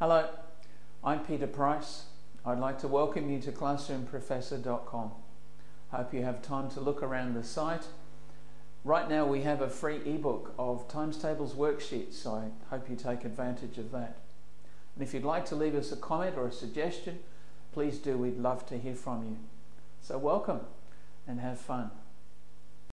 Hello, I'm Peter Price. I'd like to welcome you to classroomprofessor.com. Hope you have time to look around the site. Right now we have a free ebook of times tables worksheets, so I hope you take advantage of that. And if you'd like to leave us a comment or a suggestion, please do. We'd love to hear from you. So welcome and have fun.